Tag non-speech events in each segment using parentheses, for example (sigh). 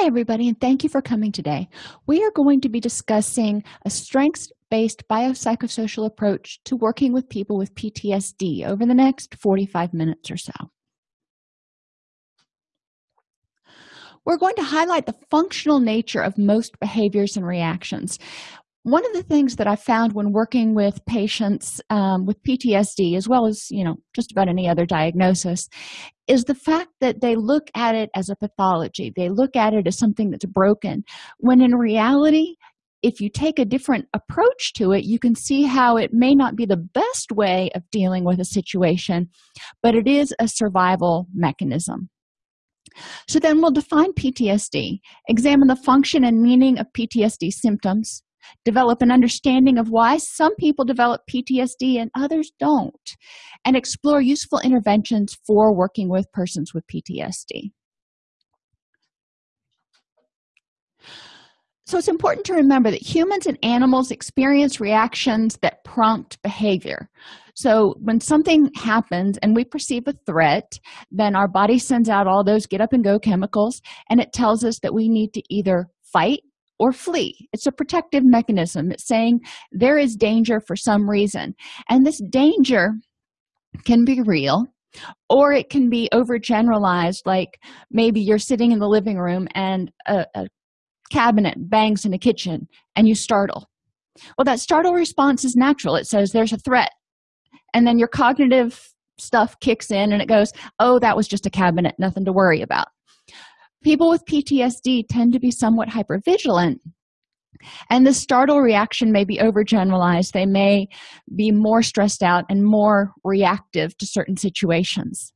Hi, everybody, and thank you for coming today. We are going to be discussing a strengths-based biopsychosocial approach to working with people with PTSD over the next 45 minutes or so. We're going to highlight the functional nature of most behaviors and reactions one of the things that i found when working with patients um, with ptsd as well as you know just about any other diagnosis is the fact that they look at it as a pathology. They look at it as something that's broken when in reality if you take a different approach to it you can see how it may not be the best way of dealing with a situation but it is a survival mechanism. So then we'll define ptsd examine the function and meaning of ptsd symptoms develop an understanding of why some people develop PTSD and others don't, and explore useful interventions for working with persons with PTSD. So it's important to remember that humans and animals experience reactions that prompt behavior. So when something happens and we perceive a threat, then our body sends out all those get up and go chemicals, and it tells us that we need to either fight or flee. It's a protective mechanism. It's saying there is danger for some reason. And this danger can be real or it can be overgeneralized like maybe you're sitting in the living room and a, a cabinet bangs in the kitchen and you startle. Well that startle response is natural. It says there's a threat. And then your cognitive stuff kicks in and it goes oh that was just a cabinet. Nothing to worry about people with ptsd tend to be somewhat hypervigilant and the startle reaction may be overgeneralized. They may be more stressed out and more reactive to certain situations.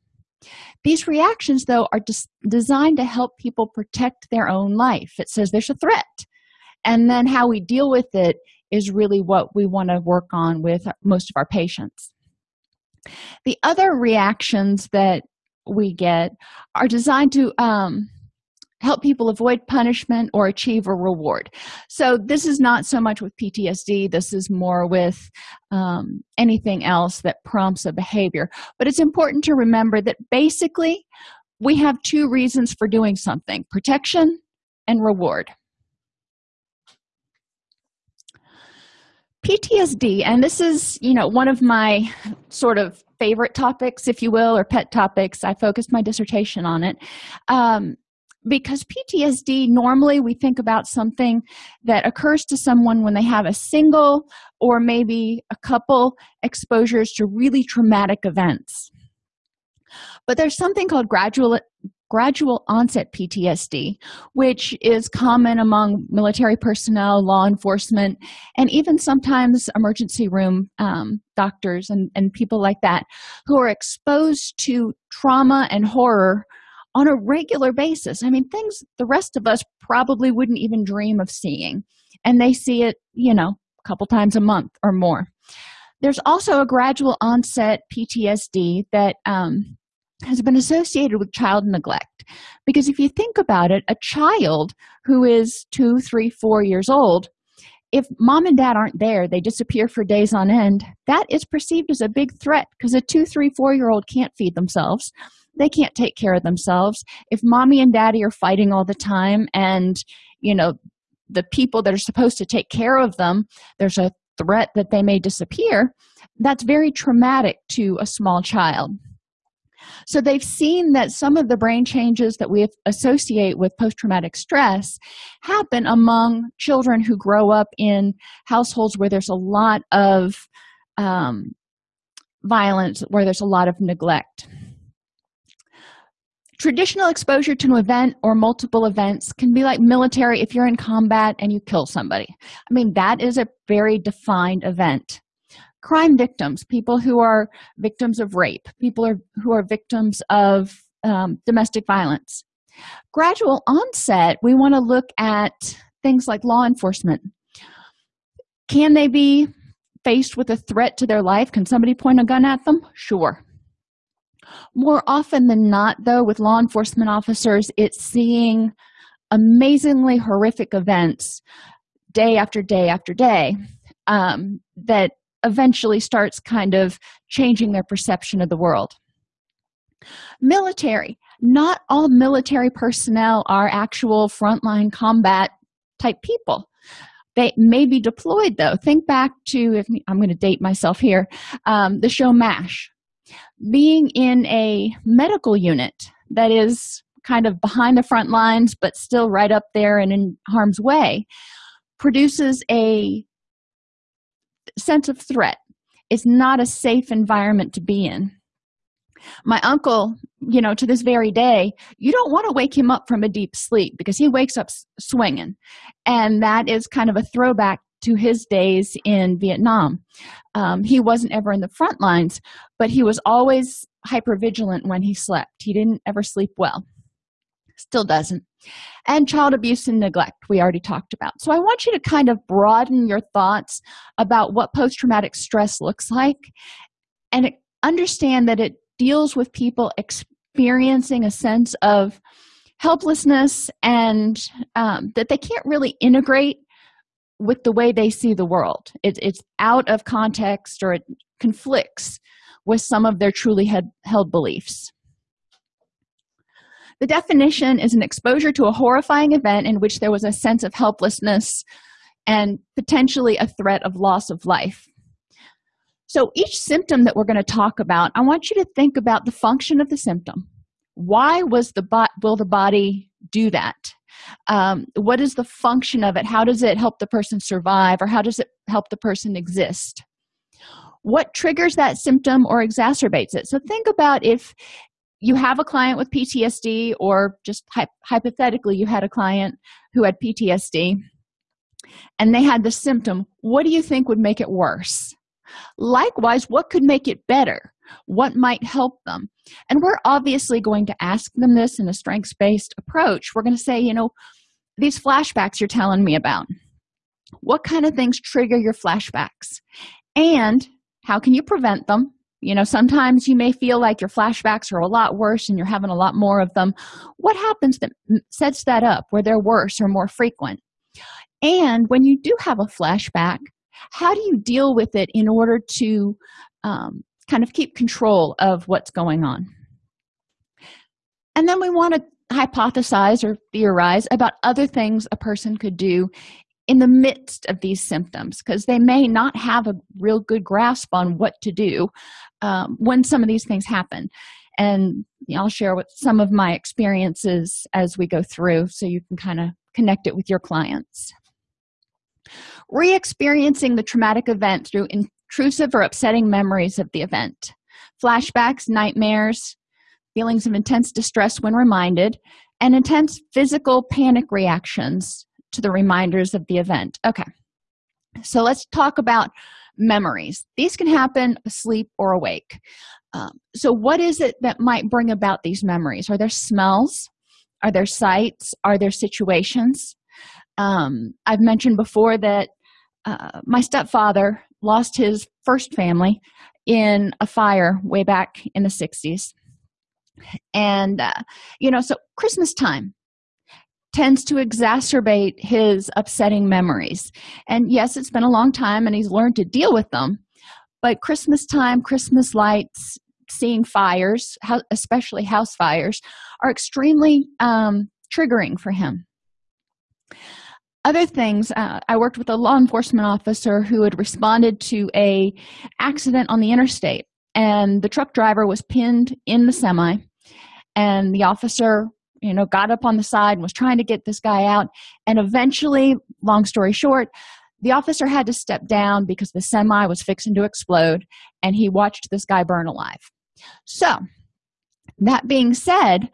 These reactions though are designed to help people protect their own life. It says there's a threat and then how we deal with it is really what we want to work on with most of our patients. The other reactions that we get are designed to um, help people avoid punishment or achieve a reward. So this is not so much with ptsd this is more with um, anything else that prompts a behavior. But it's important to remember that basically we have two reasons for doing something protection and reward. Ptsd and this is you know one of my sort of favorite topics if you will or pet topics. I focused my dissertation on it. Um, because PTSD normally we think about something that occurs to someone when they have a single or maybe a couple exposures to really traumatic events. But there's something called gradual gradual onset PTSD, which is common among military personnel, law enforcement, and even sometimes emergency room um, doctors and, and people like that who are exposed to trauma and horror on a regular basis. I mean things the rest of us probably wouldn't even dream of seeing and they see it you know a couple times a month or more. There's also a gradual onset ptsd that um, has been associated with child neglect because if you think about it a child who is two three four years old if mom and dad aren't there they disappear for days on end that is perceived as a big threat because a two three four year old can't feed themselves they can't take care of themselves. If mommy and daddy are fighting all the time and you know the people that are supposed to take care of them there's a threat that they may disappear that's very traumatic to a small child. So they've seen that some of the brain changes that we associate with post-traumatic stress happen among children who grow up in households where there's a lot of um, violence where there's a lot of neglect traditional exposure to an event or multiple events can be like military if you're in combat and you kill somebody. I mean that is a very defined event. Crime victims people who are victims of rape people are, who are victims of um, domestic violence. Gradual onset we want to look at things like law enforcement. Can they be faced with a threat to their life? Can somebody point a gun at them? Sure more often than not though with law enforcement officers it's seeing amazingly horrific events day after day after day um, that eventually starts kind of changing their perception of the world. Military. Not all military personnel are actual frontline combat type people. They may be deployed though. Think back to if i'm going to date myself here um, the show M*A*S*H being in a medical unit that is kind of behind the front lines but still right up there and in harm's way produces a sense of threat. It's not a safe environment to be in. My uncle you know to this very day you don't want to wake him up from a deep sleep because he wakes up swinging. And that is kind of a throwback to his days in vietnam. Um, he wasn't ever in the front lines but he was always hyper vigilant when he slept. He didn't ever sleep well. Still doesn't. And child abuse and neglect we already talked about. So i want you to kind of broaden your thoughts about what post-traumatic stress looks like and understand that it deals with people experiencing a sense of helplessness and um, that they can't really integrate with the way they see the world. It, it's out of context or it conflicts with some of their truly had, held beliefs. The definition is an exposure to a horrifying event in which there was a sense of helplessness and potentially a threat of loss of life. So each symptom that we're going to talk about i want you to think about the function of the symptom. Why was the bot will the body do that um, what is the function of it? How does it help the person survive or how does it help the person exist? What triggers that symptom or exacerbates it? So think about if you have a client with ptsd or just hy hypothetically you had a client who had ptsd and they had the symptom. What do you think would make it worse? Likewise what could make it better what might help them. And we're obviously going to ask them this in a strengths-based approach. We're going to say you know these flashbacks you're telling me about what kind of things trigger your flashbacks? And how can you prevent them? You know sometimes you may feel like your flashbacks are a lot worse and you're having a lot more of them. What happens that sets that up where they're worse or more frequent? And when you do have a flashback how do you deal with it in order to um, kind of keep control of what's going on. And then we want to hypothesize or theorize about other things a person could do in the midst of these symptoms because they may not have a real good grasp on what to do um, when some of these things happen. And you know, i'll share with some of my experiences as we go through so you can kind of connect it with your clients. Re-experiencing the traumatic event through intrusive or upsetting memories of the event. Flashbacks nightmares feelings of intense distress when reminded and intense physical panic reactions to the reminders of the event. Okay. So let's talk about memories. These can happen asleep or awake. Um, so what is it that might bring about these memories? Are there smells? Are there sights? Are there situations? Um, i've mentioned before that uh, my stepfather lost his first family in a fire way back in the 60s and uh, you know so christmas time tends to exacerbate his upsetting memories. And yes it's been a long time and he's learned to deal with them but christmas time christmas lights seeing fires especially house fires are extremely um, triggering for him other things uh, i worked with a law enforcement officer who had responded to a accident on the interstate and the truck driver was pinned in the semi and the officer you know got up on the side and was trying to get this guy out and eventually long story short the officer had to step down because the semi was fixing to explode and he watched this guy burn alive. So that being said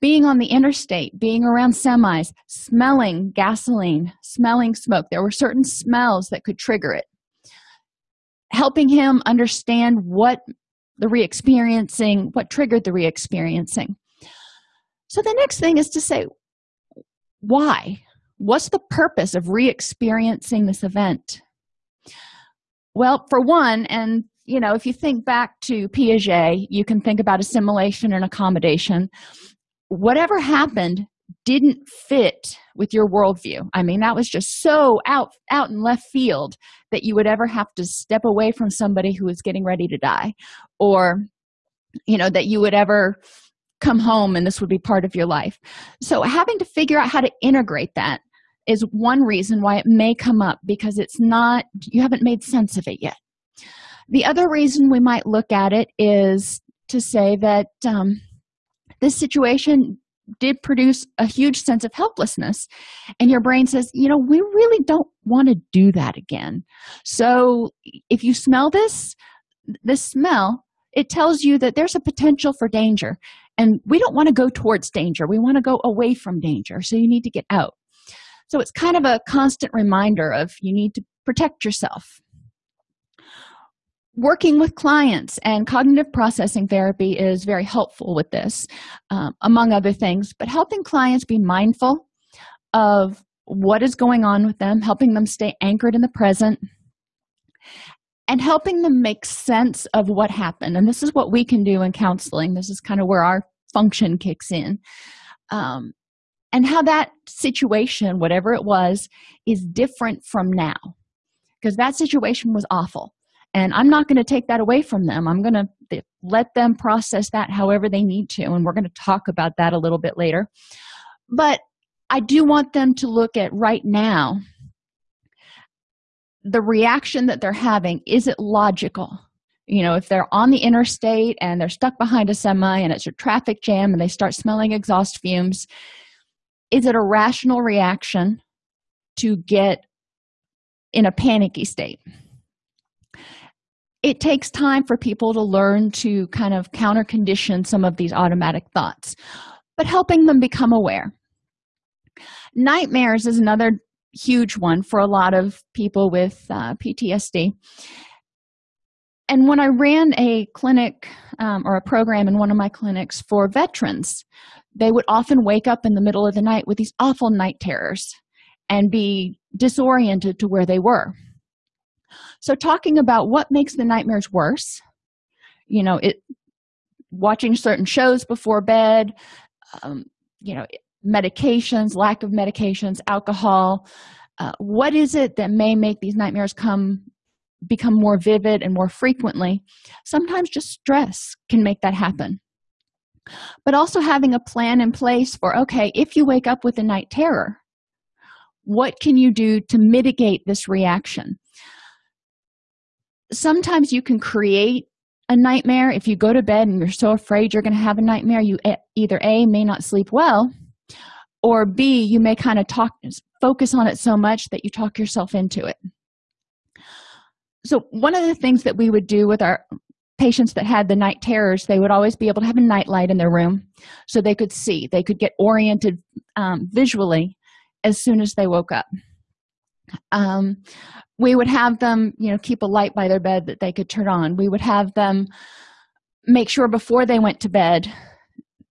being on the interstate being around semis smelling gasoline smelling smoke. There were certain smells that could trigger it. Helping him understand what the re-experiencing what triggered the re-experiencing. So the next thing is to say why? What's the purpose of re-experiencing this event? Well for one and you know if you think back to piaget you can think about assimilation and accommodation whatever happened didn't fit with your worldview. I mean that was just so out out in left field that you would ever have to step away from somebody who was getting ready to die or you know that you would ever come home and this would be part of your life. So having to figure out how to integrate that is one reason why it may come up because it's not you haven't made sense of it yet. The other reason we might look at it is to say that um, this situation did produce a huge sense of helplessness. And your brain says you know we really don't want to do that again. So if you smell this this smell it tells you that there's a potential for danger. And we don't want to go towards danger. We want to go away from danger. So you need to get out. So it's kind of a constant reminder of you need to protect yourself working with clients and cognitive processing therapy is very helpful with this um, among other things but helping clients be mindful of what is going on with them helping them stay anchored in the present and helping them make sense of what happened. And this is what we can do in counseling. This is kind of where our function kicks in. Um, and how that situation whatever it was is different from now. Because that situation was awful and i'm not going to take that away from them. I'm going to let them process that however they need to and we're going to talk about that a little bit later. But i do want them to look at right now the reaction that they're having is it logical? You know if they're on the interstate and they're stuck behind a semi and it's a traffic jam and they start smelling exhaust fumes is it a rational reaction to get in a panicky state it takes time for people to learn to kind of counter condition some of these automatic thoughts but helping them become aware. Nightmares is another huge one for a lot of people with uh, ptsd and when i ran a clinic um, or a program in one of my clinics for veterans they would often wake up in the middle of the night with these awful night terrors and be disoriented to where they were so talking about what makes the nightmares worse you know it watching certain shows before bed um, you know medications lack of medications alcohol uh, what is it that may make these nightmares come become more vivid and more frequently? Sometimes just stress can make that happen. But also having a plan in place for okay if you wake up with a night terror what can you do to mitigate this reaction sometimes you can create a nightmare. If you go to bed and you're so afraid you're going to have a nightmare you either a may not sleep well or b you may kind of talk focus on it so much that you talk yourself into it. So one of the things that we would do with our patients that had the night terrors they would always be able to have a night light in their room so they could see. They could get oriented um, visually as soon as they woke up. Um, we would have them you know keep a light by their bed that they could turn on. We would have them make sure before they went to bed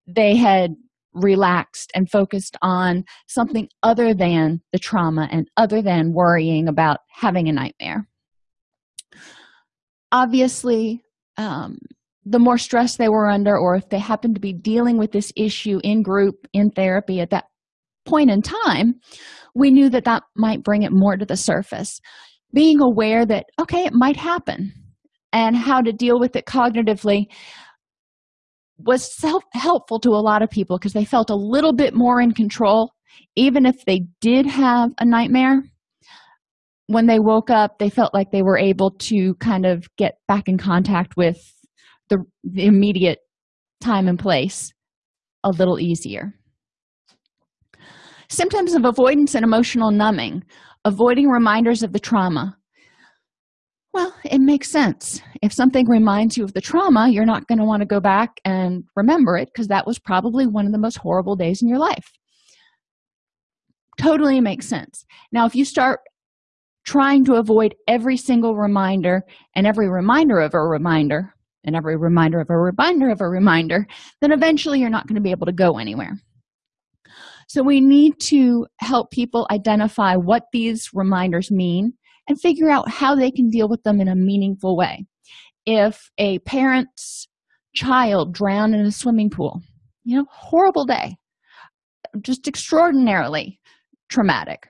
they had relaxed and focused on something other than the trauma and other than worrying about having a nightmare. Obviously um, the more stress they were under or if they happened to be dealing with this issue in group in therapy at that point in time we knew that that might bring it more to the surface being aware that okay it might happen and how to deal with it cognitively was self helpful to a lot of people because they felt a little bit more in control even if they did have a nightmare. When they woke up they felt like they were able to kind of get back in contact with the, the immediate time and place a little easier. Symptoms of avoidance and emotional numbing avoiding reminders of the trauma. Well it makes sense. If something reminds you of the trauma you're not going to want to go back and remember it because that was probably one of the most horrible days in your life. Totally makes sense. Now if you start trying to avoid every single reminder and every reminder of a reminder and every reminder of a reminder of a reminder then eventually you're not going to be able to go anywhere so we need to help people identify what these reminders mean and figure out how they can deal with them in a meaningful way. If a parent's child drowned in a swimming pool you know horrible day just extraordinarily traumatic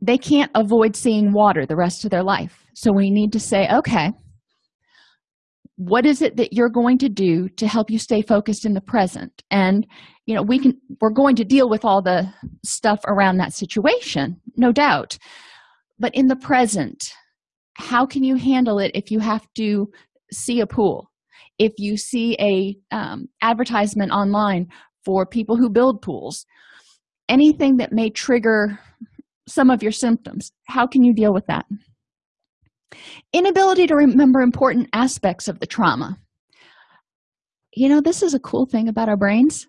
they can't avoid seeing water the rest of their life. So we need to say okay what is it that you're going to do to help you stay focused in the present? And you know we can we're going to deal with all the stuff around that situation no doubt. But in the present how can you handle it if you have to see a pool? If you see a um, advertisement online for people who build pools anything that may trigger some of your symptoms how can you deal with that? Inability to remember important aspects of the trauma. You know this is a cool thing about our brains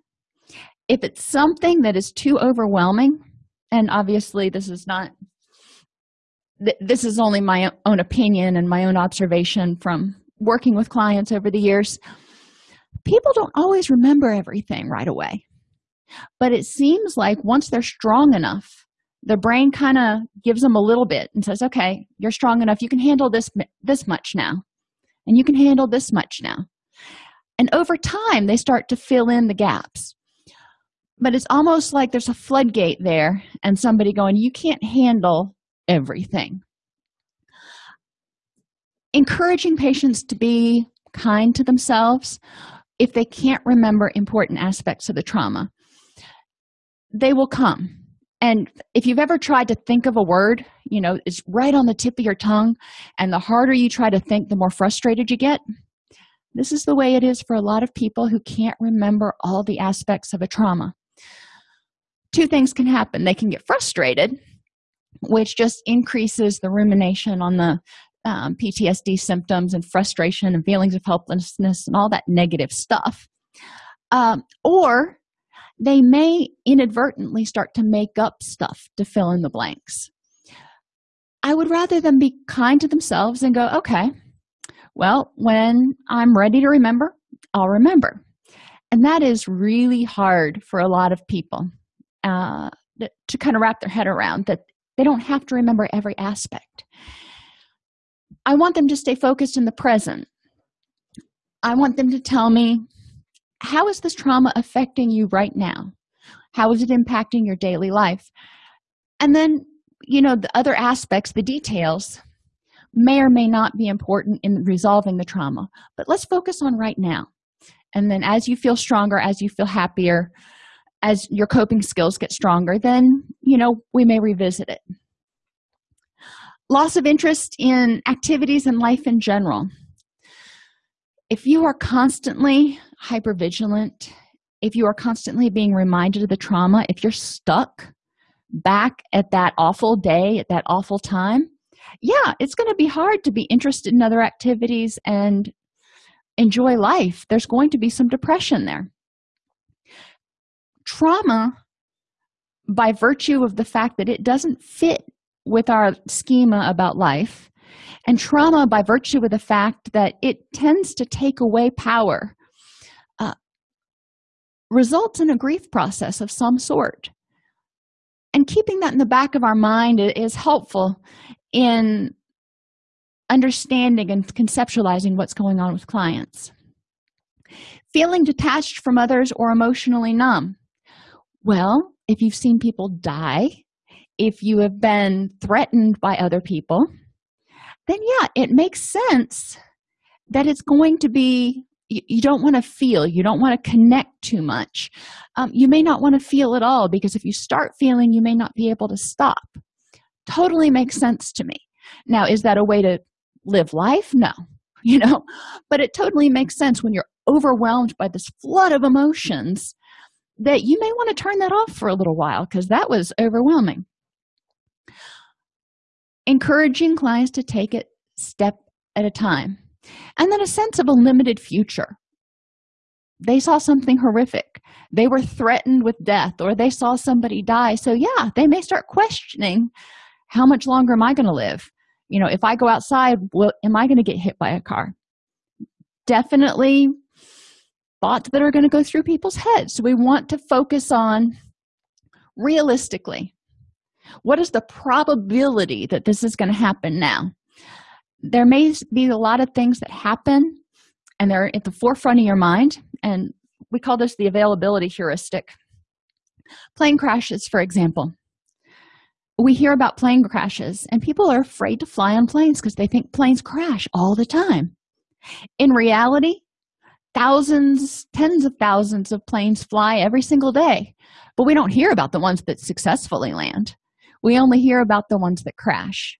if it's something that is too overwhelming and obviously this is not this is only my own opinion and my own observation from working with clients over the years people don't always remember everything right away. But it seems like once they're strong enough the brain kind of gives them a little bit and says okay you're strong enough. You can handle this this much now. And you can handle this much now. And over time they start to fill in the gaps but it's almost like there's a floodgate there and somebody going you can't handle everything. Encouraging patients to be kind to themselves if they can't remember important aspects of the trauma. They will come. And if you've ever tried to think of a word you know it's right on the tip of your tongue and the harder you try to think the more frustrated you get. This is the way it is for a lot of people who can't remember all the aspects of a trauma two things can happen. They can get frustrated which just increases the rumination on the um, ptsd symptoms and frustration and feelings of helplessness and all that negative stuff. Um, or they may inadvertently start to make up stuff to fill in the blanks. I would rather them be kind to themselves and go okay well when i'm ready to remember i'll remember. And that is really hard for a lot of people uh, to kind of wrap their head around that they don't have to remember every aspect. I want them to stay focused in the present. I want them to tell me how is this trauma affecting you right now? How is it impacting your daily life? And then you know the other aspects the details may or may not be important in resolving the trauma but let's focus on right now. And then as you feel stronger as you feel happier as your coping skills get stronger then you know we may revisit it. Loss of interest in activities and life in general. If you are constantly hypervigilant if you are constantly being reminded of the trauma if you're stuck back at that awful day at that awful time yeah it's going to be hard to be interested in other activities and enjoy life. There's going to be some depression there trauma by virtue of the fact that it doesn't fit with our schema about life and trauma by virtue of the fact that it tends to take away power uh, results in a grief process of some sort. And keeping that in the back of our mind is helpful in understanding and conceptualizing what's going on with clients. Feeling detached from others or emotionally numb well if you've seen people die if you have been threatened by other people then yeah it makes sense that it's going to be you, you don't want to feel you don't want to connect too much. Um, you may not want to feel at all because if you start feeling you may not be able to stop. Totally makes sense to me. Now is that a way to live life? No (laughs) you know? But it totally makes sense when you're overwhelmed by this flood of emotions that you may want to turn that off for a little while because that was overwhelming. Encouraging clients to take it step at a time and then a sense of a limited future. They saw something horrific. They were threatened with death or they saw somebody die. So yeah they may start questioning how much longer am i going to live? You know if i go outside well am i going to get hit by a car? Definitely thoughts that are going to go through people's heads. So we want to focus on realistically what is the probability that this is going to happen now? There may be a lot of things that happen and they're at the forefront of your mind and we call this the availability heuristic. Plane crashes for example. We hear about plane crashes and people are afraid to fly on planes because they think planes crash all the time. In reality thousands tens of thousands of planes fly every single day. But we don't hear about the ones that successfully land. We only hear about the ones that crash.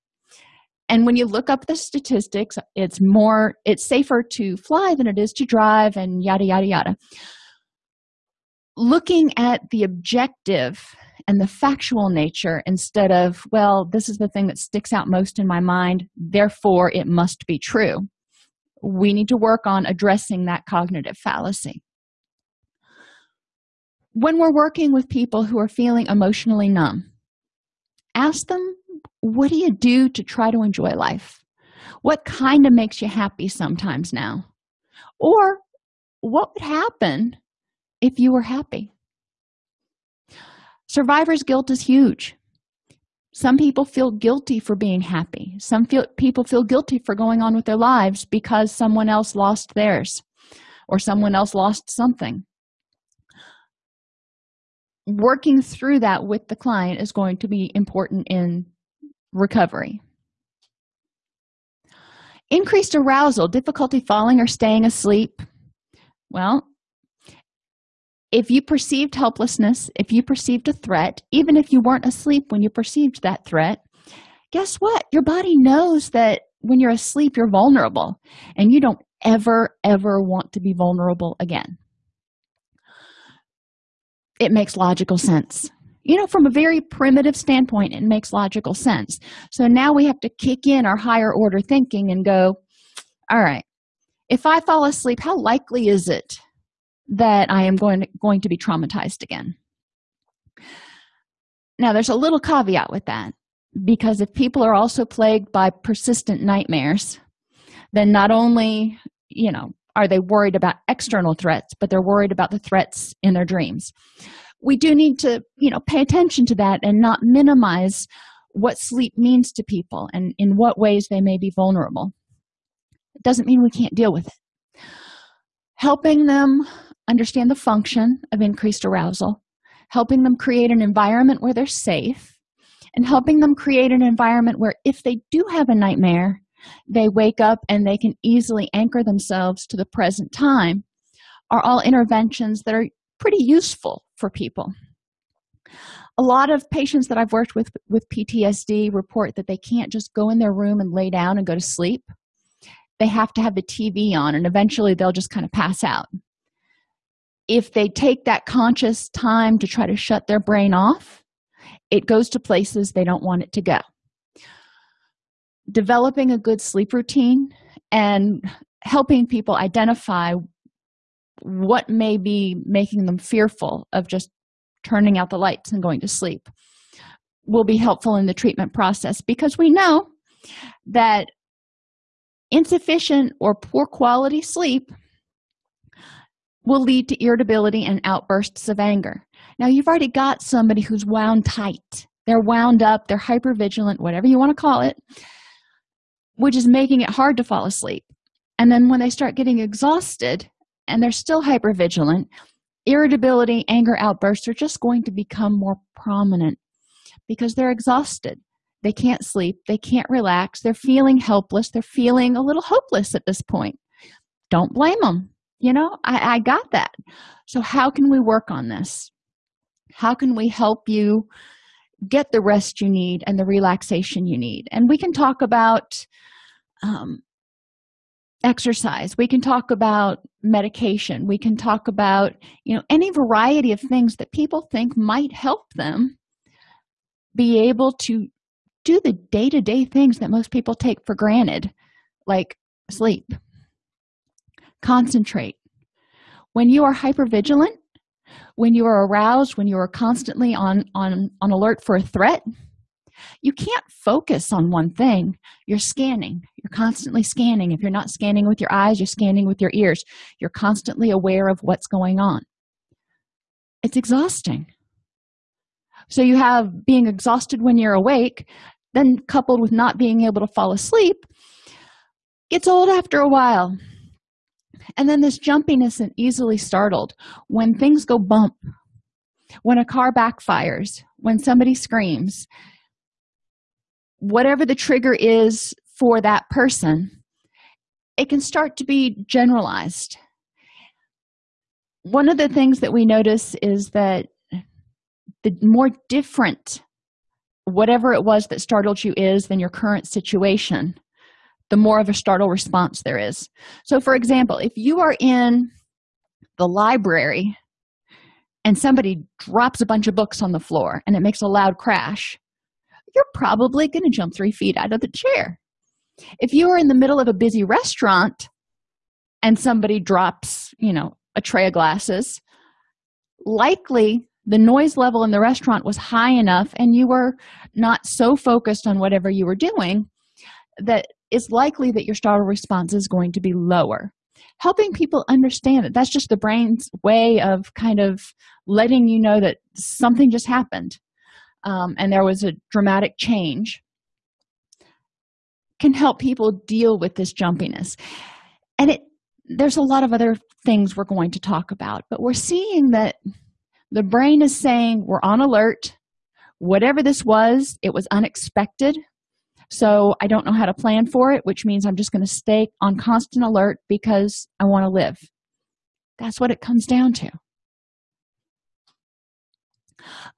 And when you look up the statistics it's more it's safer to fly than it is to drive and yada yada yada. Looking at the objective and the factual nature instead of well this is the thing that sticks out most in my mind therefore it must be true we need to work on addressing that cognitive fallacy. When we're working with people who are feeling emotionally numb ask them what do you do to try to enjoy life? What kind of makes you happy sometimes now? Or what would happen if you were happy? Survivor's guilt is huge some people feel guilty for being happy. Some feel, people feel guilty for going on with their lives because someone else lost theirs or someone else lost something. Working through that with the client is going to be important in recovery. Increased arousal difficulty falling or staying asleep. Well if you perceived helplessness if you perceived a threat even if you weren't asleep when you perceived that threat guess what? Your body knows that when you're asleep you're vulnerable and you don't ever ever want to be vulnerable again. It makes logical sense. You know from a very primitive standpoint it makes logical sense. So now we have to kick in our higher order thinking and go all right if i fall asleep how likely is it that i am going to, going to be traumatized again. Now there's a little caveat with that because if people are also plagued by persistent nightmares then not only you know are they worried about external threats but they're worried about the threats in their dreams. We do need to you know pay attention to that and not minimize what sleep means to people and in what ways they may be vulnerable. It doesn't mean we can't deal with it. Helping them understand the function of increased arousal helping them create an environment where they're safe and helping them create an environment where if they do have a nightmare they wake up and they can easily anchor themselves to the present time are all interventions that are pretty useful for people. A lot of patients that i've worked with with ptsd report that they can't just go in their room and lay down and go to sleep. They have to have the tv on and eventually they'll just kind of pass out if they take that conscious time to try to shut their brain off it goes to places they don't want it to go. Developing a good sleep routine and helping people identify what may be making them fearful of just turning out the lights and going to sleep will be helpful in the treatment process because we know that insufficient or poor quality sleep will lead to irritability and outbursts of anger. Now you've already got somebody who's wound tight. They're wound up they're hyper vigilant whatever you want to call it which is making it hard to fall asleep. And then when they start getting exhausted and they're still hyper vigilant irritability anger outbursts are just going to become more prominent because they're exhausted. They can't sleep they can't relax they're feeling helpless they're feeling a little hopeless at this point. Don't blame them you know I, I got that. So how can we work on this? How can we help you get the rest you need and the relaxation you need? And we can talk about um, exercise. We can talk about medication. We can talk about you know any variety of things that people think might help them be able to do the day-to-day things that most people take for granted like sleep concentrate. When you are hyper vigilant when you are aroused when you are constantly on on on alert for a threat you can't focus on one thing. You're scanning. You're constantly scanning. If you're not scanning with your eyes you're scanning with your ears. You're constantly aware of what's going on. It's exhausting. So you have being exhausted when you're awake then coupled with not being able to fall asleep it's old after a while and then this jumpiness and easily startled. When things go bump when a car backfires when somebody screams whatever the trigger is for that person it can start to be generalized. One of the things that we notice is that the more different whatever it was that startled you is than your current situation the more of a startle response there is. So for example if you are in the library and somebody drops a bunch of books on the floor and it makes a loud crash you're probably going to jump three feet out of the chair. If you are in the middle of a busy restaurant and somebody drops you know a tray of glasses likely the noise level in the restaurant was high enough and you were not so focused on whatever you were doing that it's likely that your startle response is going to be lower. Helping people understand that that's just the brain's way of kind of letting you know that something just happened um, and there was a dramatic change can help people deal with this jumpiness. And it there's a lot of other things we're going to talk about but we're seeing that the brain is saying we're on alert. Whatever this was it was unexpected so i don't know how to plan for it which means i'm just going to stay on constant alert because i want to live. That's what it comes down to.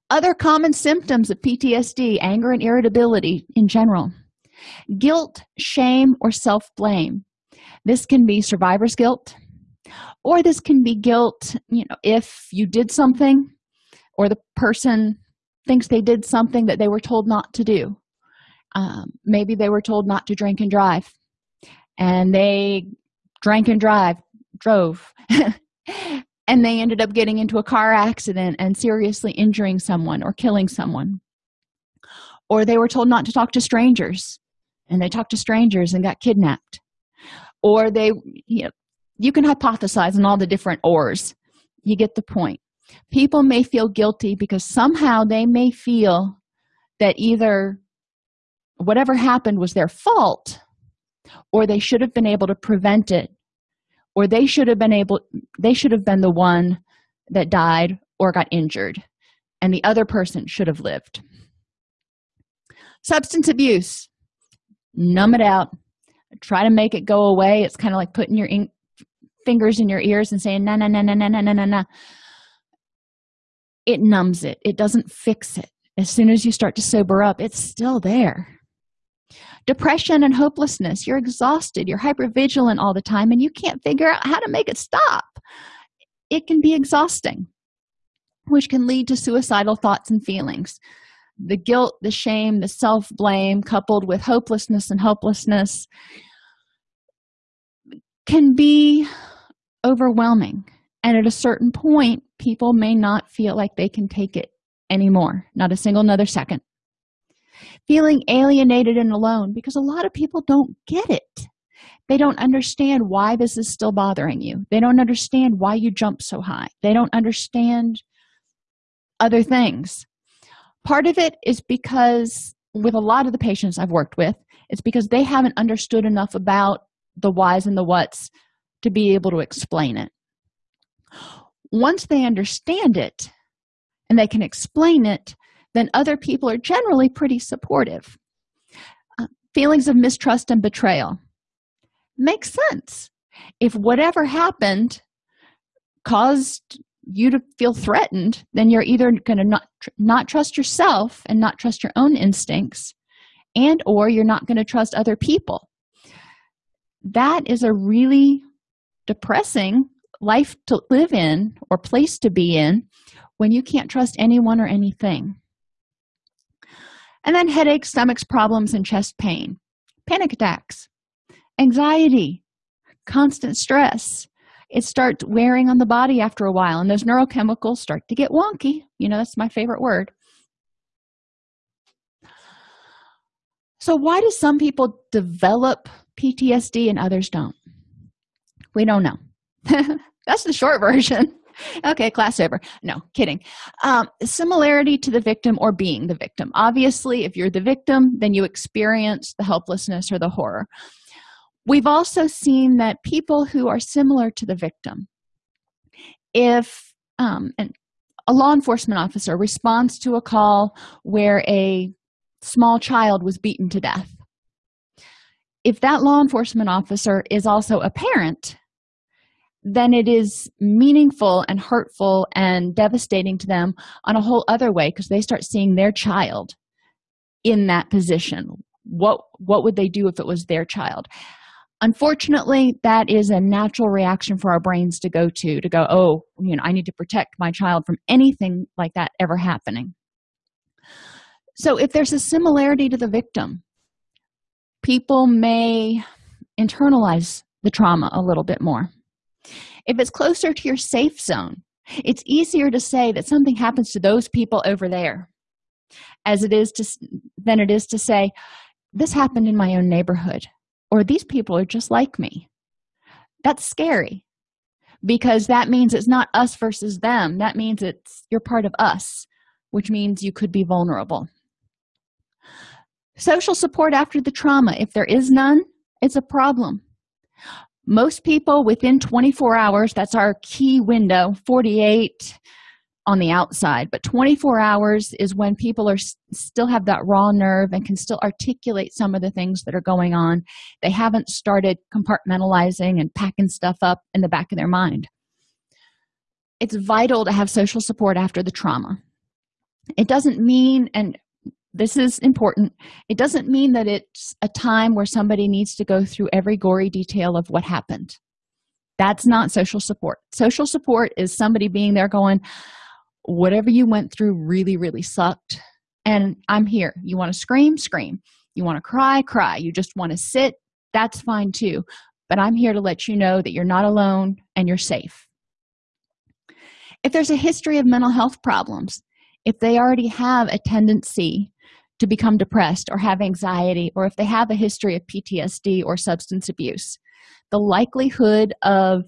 Other common symptoms of ptsd anger and irritability in general. Guilt shame or self-blame. This can be survivor's guilt or this can be guilt you know if you did something or the person thinks they did something that they were told not to do um, maybe they were told not to drink and drive. And they drank and drive drove. (laughs) And they ended up getting into a car accident and seriously injuring someone or killing someone. Or they were told not to talk to strangers. And they talked to strangers and got kidnapped. Or they you know you can hypothesize on all the different ors. You get the point. People may feel guilty because somehow they may feel that either whatever happened was their fault or they should have been able to prevent it or they should have been able they should have been the one that died or got injured and the other person should have lived. Substance abuse. Numb it out. Try to make it go away. It's kind of like putting your ink, fingers in your ears and saying na na na na na na na na. It numbs it. It doesn't fix it. As soon as you start to sober up it's still there depression and hopelessness. You're exhausted. You're hyper vigilant all the time and you can't figure out how to make it stop. It can be exhausting which can lead to suicidal thoughts and feelings. The guilt the shame the self-blame coupled with hopelessness and helplessness can be overwhelming and at a certain point people may not feel like they can take it anymore. Not a single another second feeling alienated and alone because a lot of people don't get it. They don't understand why this is still bothering you. They don't understand why you jump so high. They don't understand other things. Part of it is because with a lot of the patients i've worked with it's because they haven't understood enough about the whys and the whats to be able to explain it. Once they understand it and they can explain it then other people are generally pretty supportive. Uh, feelings of mistrust and betrayal. Makes sense. If whatever happened caused you to feel threatened then you're either going to not not trust yourself and not trust your own instincts and or you're not going to trust other people. That is a really depressing life to live in or place to be in when you can't trust anyone or anything and then headaches stomachs problems and chest pain. Panic attacks. Anxiety. Constant stress. It starts wearing on the body after a while and those neurochemicals start to get wonky. You know that's my favorite word. So why do some people develop ptsd and others don't? We don't know. (laughs) That's the short version (laughs) okay class over. No kidding. Um, similarity to the victim or being the victim. Obviously if you're the victim then you experience the helplessness or the horror. We've also seen that people who are similar to the victim if um, a law enforcement officer responds to a call where a small child was beaten to death if that law enforcement officer is also a parent then it is meaningful and hurtful and devastating to them on a whole other way because they start seeing their child in that position. What what would they do if it was their child? Unfortunately that is a natural reaction for our brains to go to to go oh you know i need to protect my child from anything like that ever happening. So if there's a similarity to the victim people may internalize the trauma a little bit more if it's closer to your safe zone it's easier to say that something happens to those people over there as it is to than it is to say this happened in my own neighborhood or these people are just like me. That's scary because that means it's not us versus them. That means it's you're part of us which means you could be vulnerable. Social support after the trauma. If there is none it's a problem most people within 24 hours that's our key window 48 on the outside but 24 hours is when people are still have that raw nerve and can still articulate some of the things that are going on. They haven't started compartmentalizing and packing stuff up in the back of their mind. It's vital to have social support after the trauma. It doesn't mean and this is important. It doesn't mean that it's a time where somebody needs to go through every gory detail of what happened. That's not social support. Social support is somebody being there going whatever you went through really really sucked and i'm here. You want to scream scream. You want to cry cry. You just want to sit. That's fine too but i'm here to let you know that you're not alone and you're safe. If there's a history of mental health problems if they already have a tendency to become depressed or have anxiety or if they have a history of ptsd or substance abuse. The likelihood of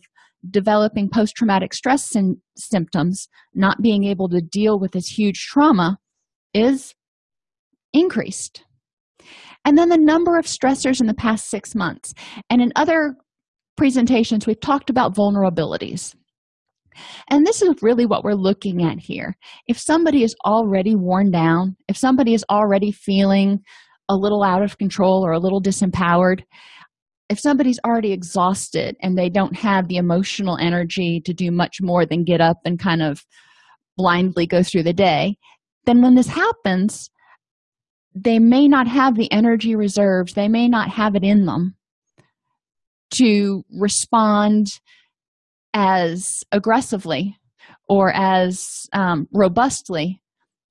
developing post-traumatic stress symptoms not being able to deal with this huge trauma is increased. And then the number of stressors in the past six months. And in other presentations we've talked about vulnerabilities and this is really what we're looking at here. If somebody is already worn down if somebody is already feeling a little out of control or a little disempowered if somebody's already exhausted and they don't have the emotional energy to do much more than get up and kind of blindly go through the day then when this happens they may not have the energy reserves they may not have it in them to respond as aggressively or as um, robustly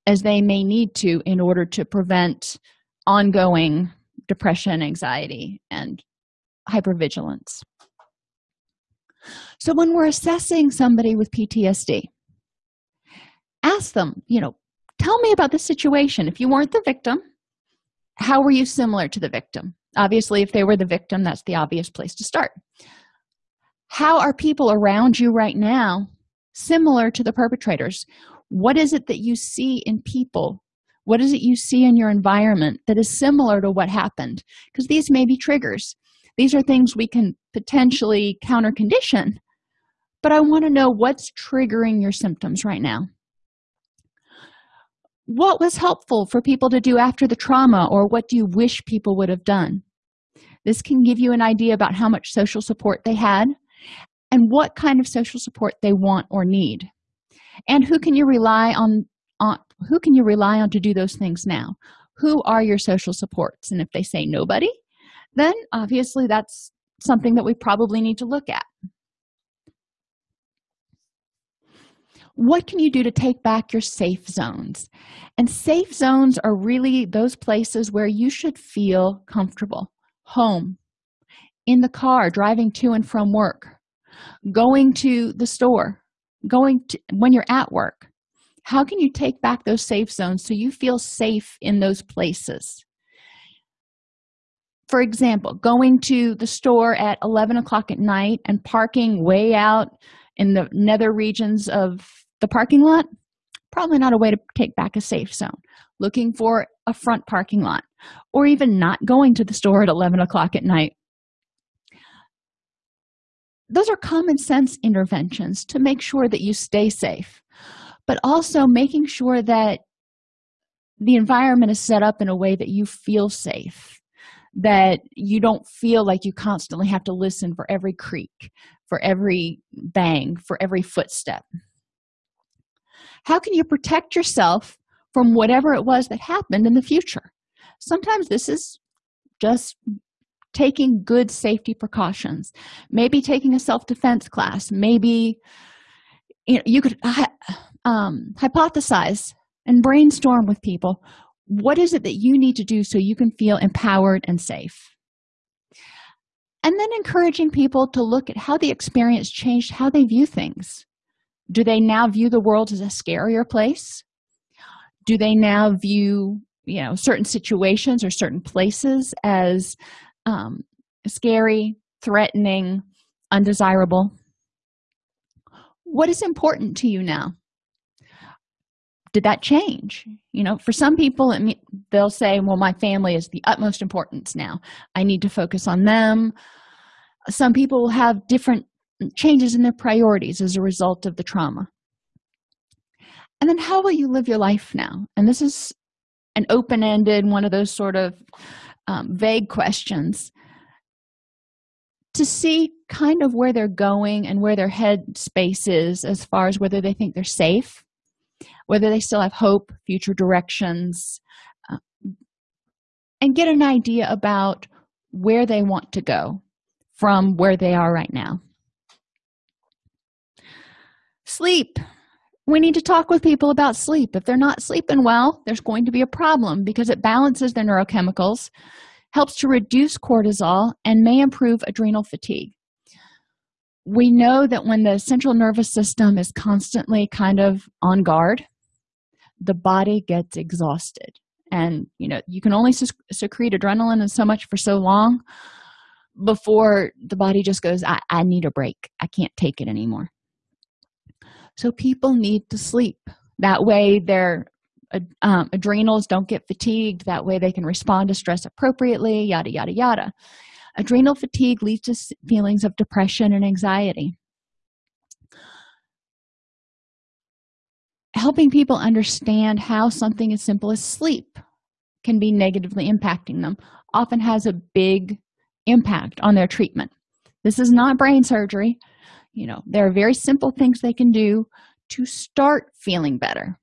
as they may need to in order to prevent ongoing depression anxiety and hypervigilance. So when we're assessing somebody with ptsd ask them you know tell me about the situation. If you weren't the victim how were you similar to the victim? Obviously if they were the victim that's the obvious place to start how are people around you right now similar to the perpetrators? What is it that you see in people? What is it you see in your environment that is similar to what happened? Because these may be triggers. These are things we can potentially counter condition but i want to know what's triggering your symptoms right now. What was helpful for people to do after the trauma or what do you wish people would have done? This can give you an idea about how much social support they had and what kind of social support they want or need. And who can you rely on on who can you rely on to do those things now? Who are your social supports? And if they say nobody then obviously that's something that we probably need to look at. What can you do to take back your safe zones? And safe zones are really those places where you should feel comfortable. Home in the car driving to and from work going to the store going to when you're at work how can you take back those safe zones so you feel safe in those places? For example going to the store at 11 o'clock at night and parking way out in the nether regions of the parking lot probably not a way to take back a safe zone. Looking for a front parking lot or even not going to the store at 11 o'clock at night those are common sense interventions to make sure that you stay safe but also making sure that the environment is set up in a way that you feel safe that you don't feel like you constantly have to listen for every creak for every bang for every footstep. How can you protect yourself from whatever it was that happened in the future? Sometimes this is just taking good safety precautions. Maybe taking a self-defense class. Maybe you know you could um, hypothesize and brainstorm with people. What is it that you need to do so you can feel empowered and safe? And then encouraging people to look at how the experience changed how they view things. Do they now view the world as a scarier place? Do they now view you know certain situations or certain places as um, scary threatening undesirable. What is important to you now? Did that change? You know for some people it they'll say well my family is the utmost importance now. I need to focus on them. Some people have different changes in their priorities as a result of the trauma. And then how will you live your life now? And this is an open-ended one of those sort of um, vague questions to see kind of where they're going and where their head space is as far as whether they think they're safe whether they still have hope future directions uh, and get an idea about where they want to go from where they are right now. Sleep we need to talk with people about sleep. If they're not sleeping well there's going to be a problem because it balances their neurochemicals helps to reduce cortisol and may improve adrenal fatigue. We know that when the central nervous system is constantly kind of on guard the body gets exhausted. And you know you can only secrete adrenaline and so much for so long before the body just goes I, I need a break. I can't take it anymore so people need to sleep. That way their um, adrenals don't get fatigued. That way they can respond to stress appropriately yada yada yada. Adrenal fatigue leads to feelings of depression and anxiety. Helping people understand how something as simple as sleep can be negatively impacting them often has a big impact on their treatment. This is not brain surgery you know there are very simple things they can do to start feeling better.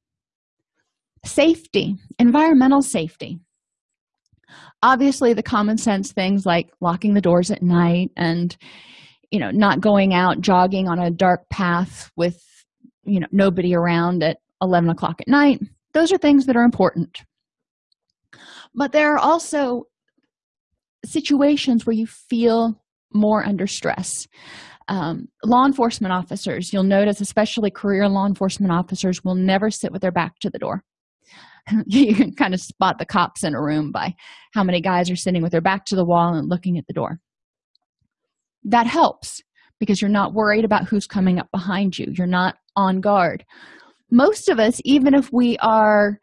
Safety environmental safety. Obviously the common sense things like locking the doors at night and you know not going out jogging on a dark path with you know nobody around at 11 o'clock at night. Those are things that are important. But there are also situations where you feel more under stress um, law enforcement officers you'll notice especially career law enforcement officers will never sit with their back to the door. (laughs) You can kind of spot the cops in a room by how many guys are sitting with their back to the wall and looking at the door. That helps because you're not worried about who's coming up behind you. You're not on guard. Most of us even if we are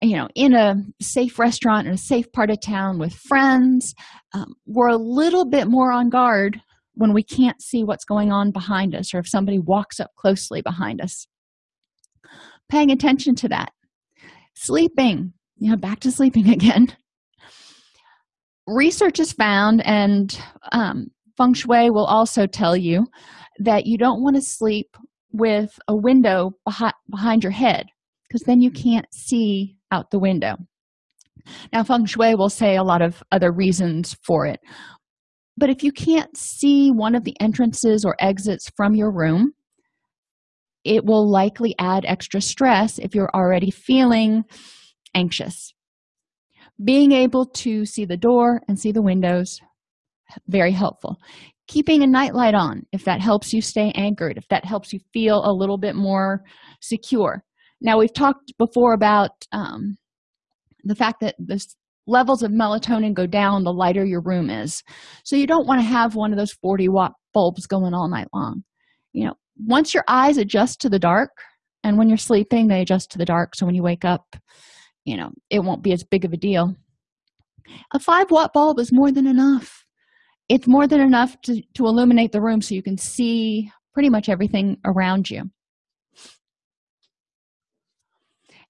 you know in a safe restaurant in a safe part of town with friends um, we're a little bit more on guard when we can't see what's going on behind us or if somebody walks up closely behind us. Paying attention to that. Sleeping. You know back to sleeping (laughs) again. Research has found and um, feng shui will also tell you that you don't want to sleep with a window behind, behind your head because then you can't see out the window. Now feng shui will say a lot of other reasons for it but if you can't see one of the entrances or exits from your room it will likely add extra stress if you're already feeling anxious. Being able to see the door and see the windows very helpful. Keeping a nightlight on if that helps you stay anchored if that helps you feel a little bit more secure. Now we've talked before about um, the fact that the levels of melatonin go down the lighter your room is. So you don't want to have one of those 40 watt bulbs going all night long. You know once your eyes adjust to the dark and when you're sleeping they adjust to the dark so when you wake up you know it won't be as big of a deal. A five watt bulb is more than enough. It's more than enough to, to illuminate the room so you can see pretty much everything around you.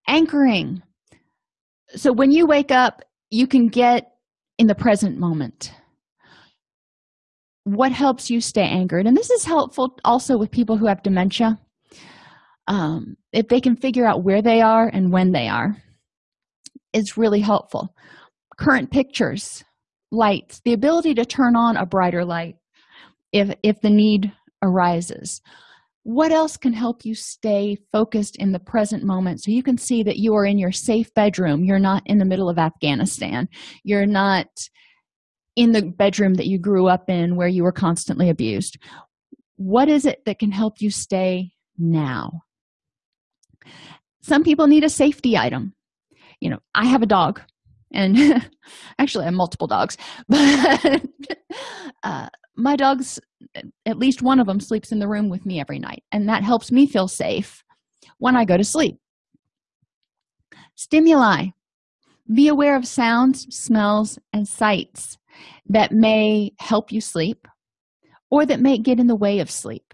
Anchoring. So when you wake up you can get in the present moment. What helps you stay anchored? And this is helpful also with people who have dementia um, if they can figure out where they are and when they are it's really helpful. Current pictures lights the ability to turn on a brighter light if if the need arises what else can help you stay focused in the present moment so you can see that you are in your safe bedroom? You're not in the middle of afghanistan. You're not in the bedroom that you grew up in where you were constantly abused. What is it that can help you stay now? Some people need a safety item. You know i have a dog and (laughs) actually i have multiple dogs (laughs) but uh, my dogs at least one of them sleeps in the room with me every night and that helps me feel safe when i go to sleep. Stimuli. Be aware of sounds smells and sights that may help you sleep or that may get in the way of sleep.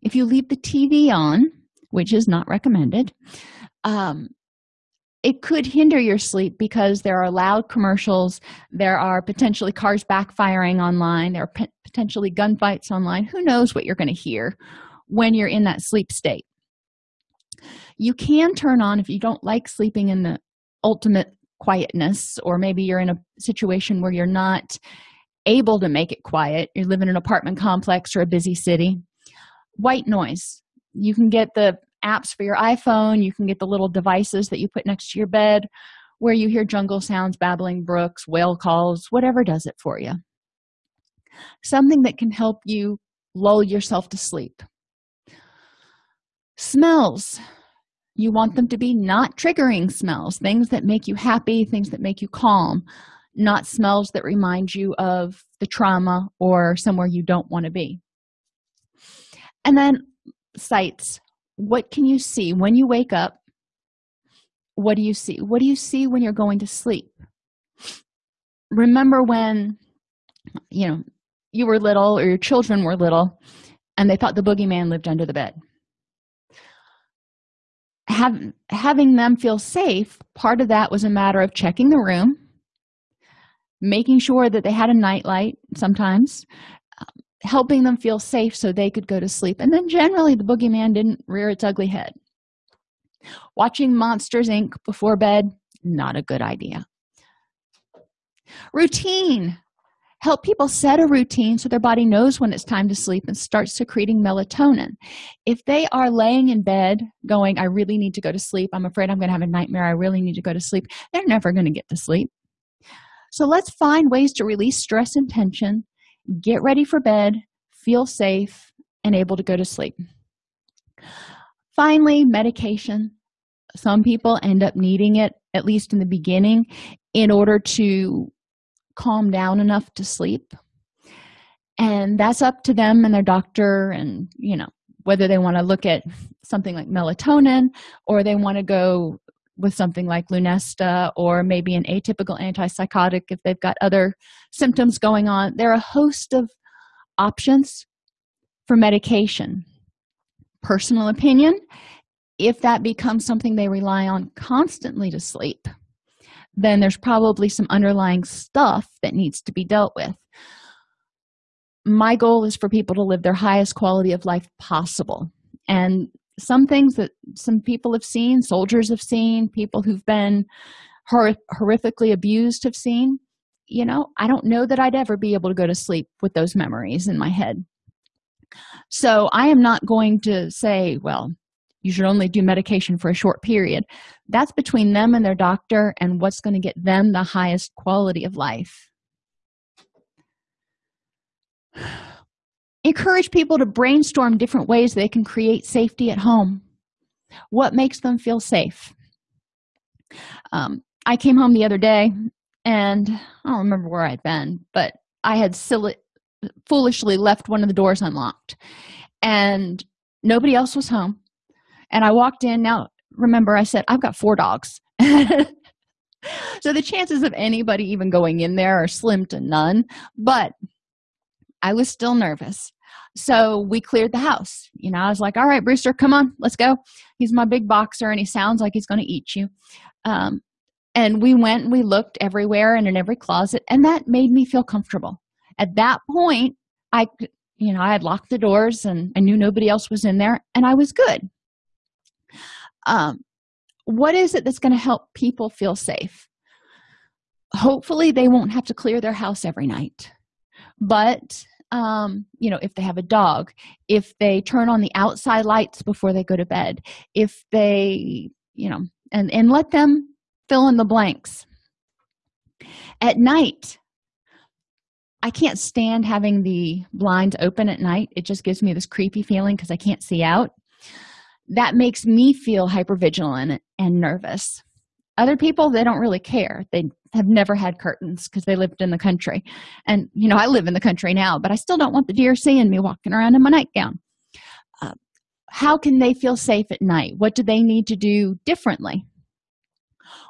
If you leave the tv on which is not recommended um, it could hinder your sleep because there are loud commercials there are potentially cars backfiring online there are potentially gunfights online. Who knows what you're going to hear when you're in that sleep state. You can turn on if you don't like sleeping in the ultimate quietness or maybe you're in a situation where you're not able to make it quiet. You live in an apartment complex or a busy city. White noise. You can get the apps for your iphone. You can get the little devices that you put next to your bed where you hear jungle sounds babbling brooks whale calls whatever does it for you. Something that can help you lull yourself to sleep. Smells. You want them to be not triggering smells things that make you happy things that make you calm not smells that remind you of the trauma or somewhere you don't want to be. And then sights what can you see when you wake up? What do you see? What do you see when you're going to sleep? Remember when you know you were little or your children were little and they thought the boogeyman lived under the bed? Have, having them feel safe part of that was a matter of checking the room making sure that they had a nightlight sometimes helping them feel safe so they could go to sleep. And then generally the boogeyman didn't rear its ugly head. Watching monsters inc. before bed not a good idea. Routine. Help people set a routine so their body knows when it's time to sleep and starts secreting melatonin. If they are laying in bed going i really need to go to sleep. I'm afraid i'm going to have a nightmare. I really need to go to sleep they're never going to get to sleep. So let's find ways to release stress and tension get ready for bed feel safe and able to go to sleep. Finally medication. Some people end up needing it at least in the beginning in order to calm down enough to sleep. And that's up to them and their doctor and you know whether they want to look at something like melatonin or they want to go with something like lunesta or maybe an atypical antipsychotic if they've got other symptoms going on. There are a host of options for medication. Personal opinion if that becomes something they rely on constantly to sleep then there's probably some underlying stuff that needs to be dealt with. My goal is for people to live their highest quality of life possible. And some things that some people have seen soldiers have seen people who've been hor horrifically abused have seen. You know i don't know that i'd ever be able to go to sleep with those memories in my head. So i am not going to say well you should only do medication for a short period. That's between them and their doctor and what's going to get them the highest quality of life encourage people to brainstorm different ways they can create safety at home. What makes them feel safe? Um, i came home the other day and i don't remember where i'd been but i had silly, foolishly left one of the doors unlocked and nobody else was home. And i walked in. Now remember i said i've got four dogs. (laughs) So the chances of anybody even going in there are slim to none but i was still nervous so we cleared the house. You know i was like all right brewster come on let's go. He's my big boxer and he sounds like he's going to eat you. Um, and we went and we looked everywhere and in every closet and that made me feel comfortable. At that point i you know i had locked the doors and i knew nobody else was in there and i was good. Um what is it that's going to help people feel safe? Hopefully they won't have to clear their house every night but um you know if they have a dog if they turn on the outside lights before they go to bed if they you know and and let them fill in the blanks. At night i can't stand having the blinds open at night. It just gives me this creepy feeling because i can't see out. That makes me feel hypervigilant and nervous. Other people they don't really care. They have never had curtains because they lived in the country. And you know i live in the country now but i still don't want the deer seeing me walking around in my nightgown. Uh, how can they feel safe at night? What do they need to do differently?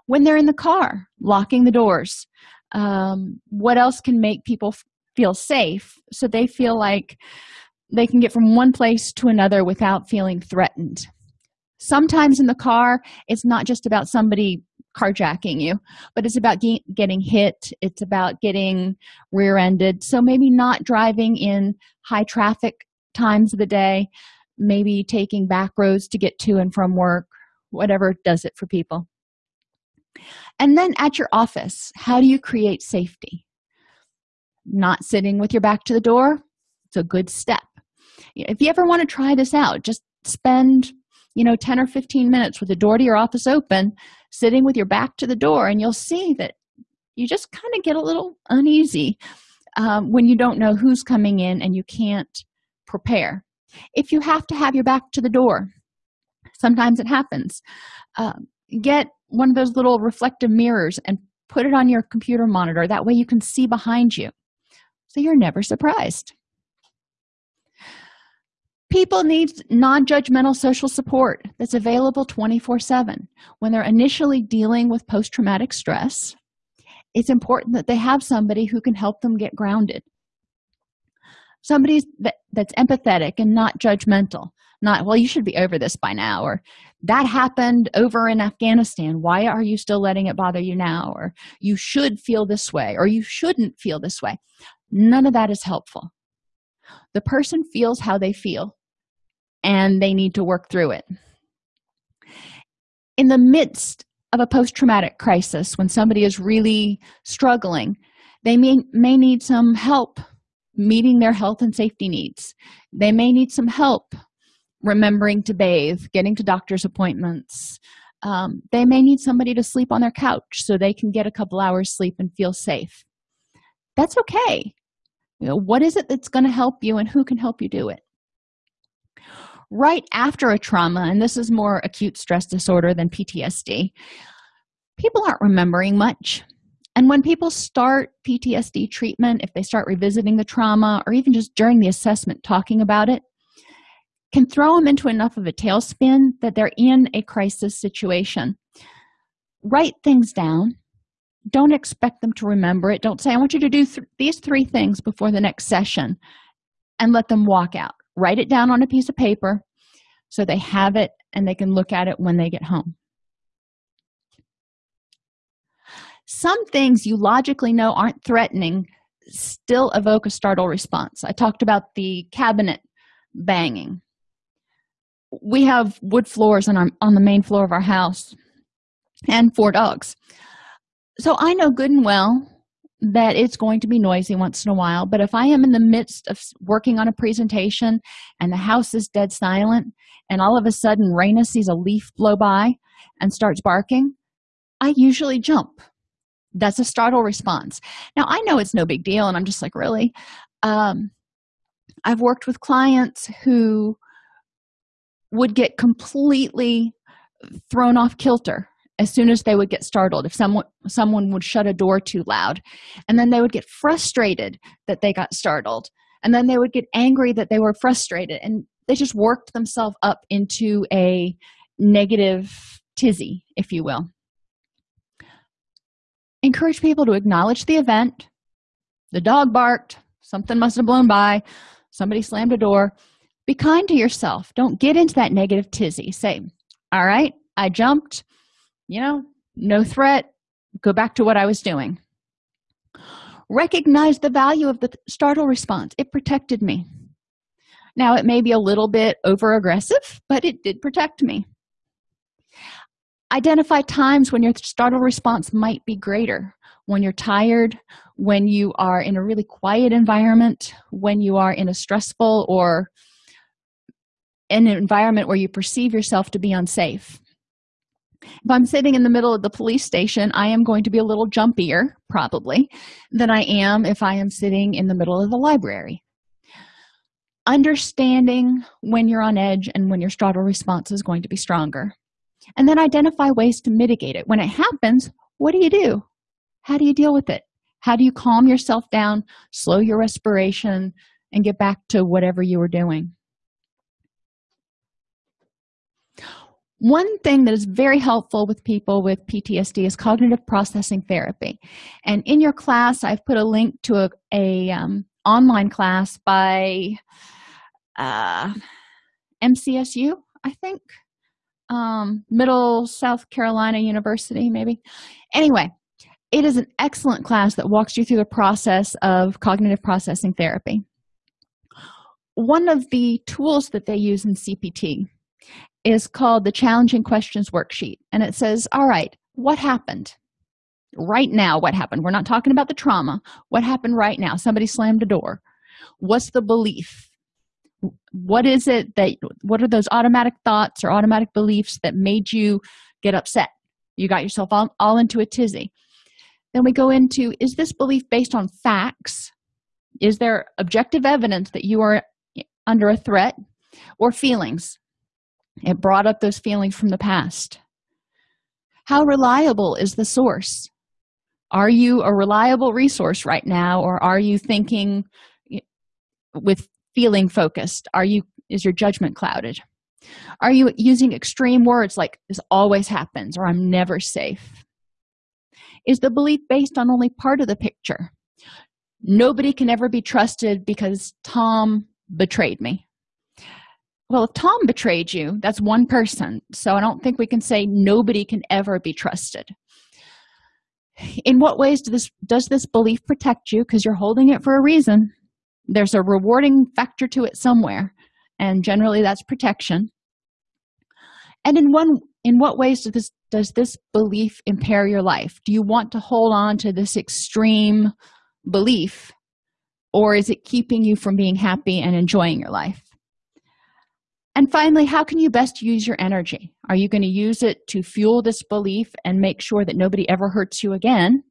When they're in the car locking the doors um, what else can make people feel safe so they feel like they can get from one place to another without feeling threatened? Sometimes in the car it's not just about somebody carjacking you but it's about ge getting hit it's about getting rear-ended. So maybe not driving in high traffic times of the day maybe taking back roads to get to and from work whatever does it for people. And then at your office how do you create safety? Not sitting with your back to the door? It's a good step. If you ever want to try this out just spend you know 10 or 15 minutes with the door to your office open sitting with your back to the door and you'll see that you just kind of get a little uneasy um, when you don't know who's coming in and you can't prepare. If you have to have your back to the door sometimes it happens. Uh, get one of those little reflective mirrors and put it on your computer monitor. That way you can see behind you. So you're never surprised people need non-judgmental social support that's available 24 7 when they're initially dealing with post-traumatic stress it's important that they have somebody who can help them get grounded. Somebody that, that's empathetic and not judgmental not well you should be over this by now or that happened over in afghanistan. Why are you still letting it bother you now? or you should feel this way or you shouldn't feel this way. None of that is helpful. The person feels how they feel and they need to work through it. In the midst of a post-traumatic crisis when somebody is really struggling they may, may need some help meeting their health and safety needs. They may need some help remembering to bathe getting to doctor's appointments. Um, they may need somebody to sleep on their couch so they can get a couple hours sleep and feel safe. That's okay. You know what is it that's going to help you and who can help you do it right after a trauma and this is more acute stress disorder than ptsd people aren't remembering much. And when people start ptsd treatment if they start revisiting the trauma or even just during the assessment talking about it can throw them into enough of a tailspin that they're in a crisis situation. Write things down. Don't expect them to remember it. Don't say i want you to do th these three things before the next session and let them walk out write it down on a piece of paper so they have it and they can look at it when they get home. Some things you logically know aren't threatening still evoke a startle response. I talked about the cabinet banging. We have wood floors on our on the main floor of our house and four dogs. So i know good and well that it's going to be noisy once in a while but if i am in the midst of working on a presentation and the house is dead silent and all of a sudden raina sees a leaf blow by and starts barking i usually jump. That's a startle response. Now i know it's no big deal and i'm just like really? Um, i've worked with clients who would get completely thrown off kilter as soon as they would get startled if someone someone would shut a door too loud. And then they would get frustrated that they got startled. And then they would get angry that they were frustrated. And they just worked themselves up into a negative tizzy if you will. Encourage people to acknowledge the event. The dog barked. Something must have blown by. Somebody slammed a door. Be kind to yourself. Don't get into that negative tizzy. Say all right i jumped you know no threat go back to what i was doing. Recognize the value of the startle response. It protected me. Now it may be a little bit over aggressive but it did protect me. Identify times when your startle response might be greater. When you're tired when you are in a really quiet environment when you are in a stressful or an environment where you perceive yourself to be unsafe if i'm sitting in the middle of the police station i am going to be a little jumpier probably than i am if i am sitting in the middle of the library. Understanding when you're on edge and when your startle response is going to be stronger. And then identify ways to mitigate it. When it happens what do you do? How do you deal with it? How do you calm yourself down slow your respiration and get back to whatever you were doing one thing that is very helpful with people with ptsd is cognitive processing therapy. And in your class i've put a link to a, a um, online class by uh, mcsu i think. Um, middle south carolina university maybe. Anyway it is an excellent class that walks you through the process of cognitive processing therapy. One of the tools that they use in cpt is called the challenging questions worksheet. And it says all right what happened? Right now what happened? We're not talking about the trauma. What happened right now? Somebody slammed a door. What's the belief? What is it that what are those automatic thoughts or automatic beliefs that made you get upset? You got yourself all, all into a tizzy. Then we go into is this belief based on facts? Is there objective evidence that you are under a threat or feelings it brought up those feelings from the past. How reliable is the source? Are you a reliable resource right now or are you thinking with feeling focused? Are you is your judgment clouded? Are you using extreme words like this always happens or i'm never safe is the belief based on only part of the picture? Nobody can ever be trusted because tom betrayed me well if tom betrayed you that's one person so i don't think we can say nobody can ever be trusted. In what ways do this does this belief protect you? Because you're holding it for a reason. There's a rewarding factor to it somewhere and generally that's protection. And in one in what ways does this does this belief impair your life? Do you want to hold on to this extreme belief or is it keeping you from being happy and enjoying your life and finally how can you best use your energy? Are you going to use it to fuel this belief and make sure that nobody ever hurts you again?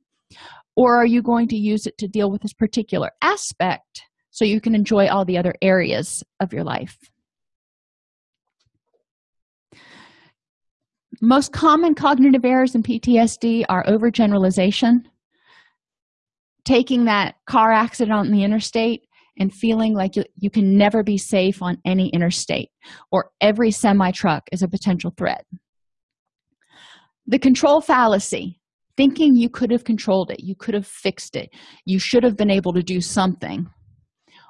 Or are you going to use it to deal with this particular aspect so you can enjoy all the other areas of your life? Most common cognitive errors in ptsd are overgeneralization taking that car accident on the interstate and feeling like you, you can never be safe on any interstate or every semi truck is a potential threat. The control fallacy thinking you could have controlled it you could have fixed it you should have been able to do something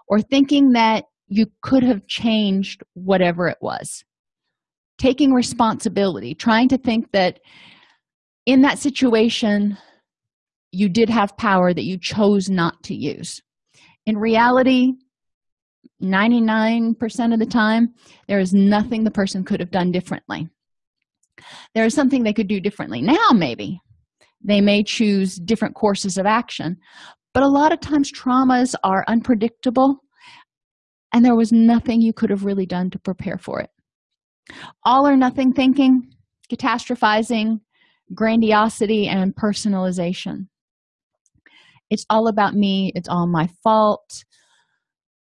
or thinking that you could have changed whatever it was. Taking responsibility trying to think that in that situation you did have power that you chose not to use in reality 99% of the time there is nothing the person could have done differently. There is something they could do differently. Now maybe they may choose different courses of action but a lot of times traumas are unpredictable and there was nothing you could have really done to prepare for it. All or nothing thinking catastrophizing grandiosity and personalization it's all about me. It's all my fault.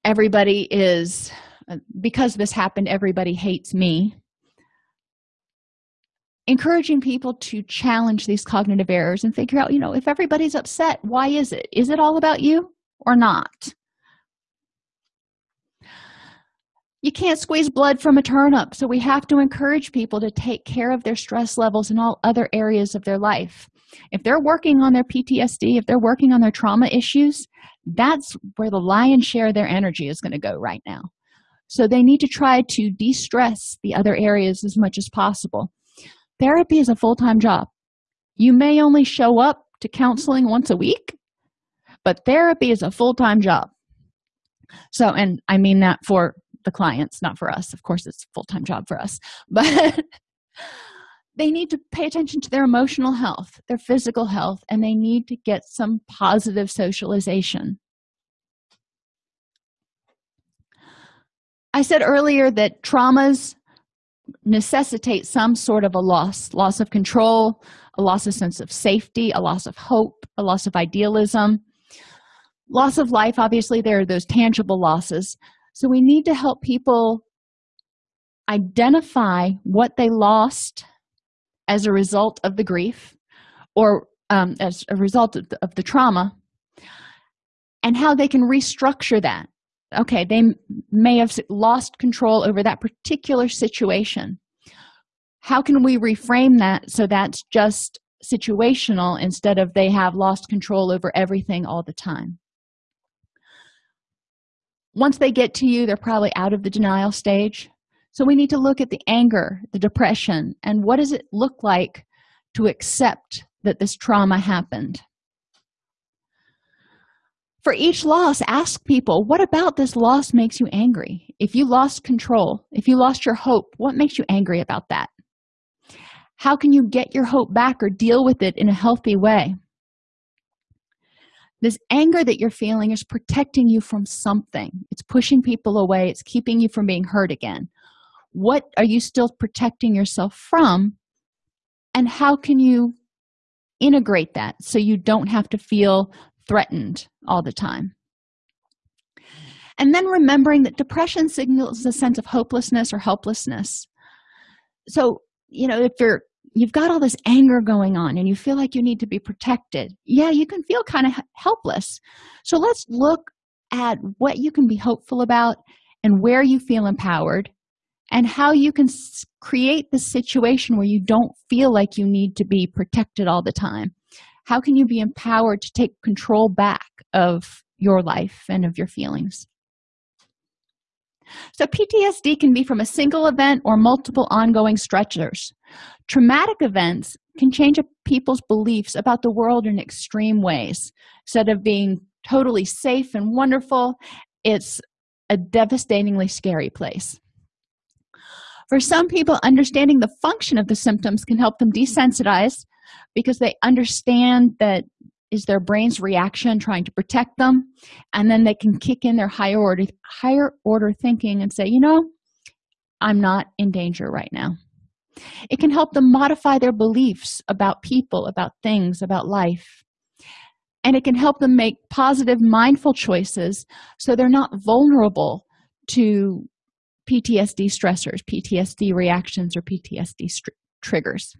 Everybody is uh, because this happened everybody hates me. Encouraging people to challenge these cognitive errors and figure out you know if everybody's upset why is it? Is it all about you or not? You can't squeeze blood from a turnip so we have to encourage people to take care of their stress levels in all other areas of their life if they're working on their ptsd if they're working on their trauma issues that's where the lion's share of their energy is going to go right now. So they need to try to de-stress the other areas as much as possible. Therapy is a full-time job. You may only show up to counseling once a week but therapy is a full-time job. So and i mean that for the clients not for us. Of course it's a full-time job for us. (laughs) But they need to pay attention to their emotional health their physical health and they need to get some positive socialization. I said earlier that traumas necessitate some sort of a loss loss of control a loss of sense of safety a loss of hope a loss of idealism. Loss of life obviously there are those tangible losses. So we need to help people identify what they lost as a result of the grief or um, as a result of the, of the trauma and how they can restructure that. Okay they may have lost control over that particular situation. How can we reframe that so that's just situational instead of they have lost control over everything all the time? Once they get to you they're probably out of the denial stage so we need to look at the anger the depression and what does it look like to accept that this trauma happened? For each loss ask people what about this loss makes you angry? If you lost control if you lost your hope what makes you angry about that? How can you get your hope back or deal with it in a healthy way? This anger that you're feeling is protecting you from something. It's pushing people away. It's keeping you from being hurt again what are you still protecting yourself from? And how can you integrate that so you don't have to feel threatened all the time? And then remembering that depression signals a sense of hopelessness or helplessness. So you know if you're you've got all this anger going on and you feel like you need to be protected yeah you can feel kind of helpless. So let's look at what you can be hopeful about and where you feel empowered and how you can create the situation where you don't feel like you need to be protected all the time. How can you be empowered to take control back of your life and of your feelings? So ptsd can be from a single event or multiple ongoing stressors traumatic events can change a people's beliefs about the world in extreme ways. Instead of being totally safe and wonderful it's a devastatingly scary place for some people understanding the function of the symptoms can help them desensitize because they understand that is their brain's reaction trying to protect them. And then they can kick in their higher order higher order thinking and say you know i'm not in danger right now. It can help them modify their beliefs about people about things about life. And it can help them make positive mindful choices so they're not vulnerable to ptsd stressors ptsd reactions or ptsd triggers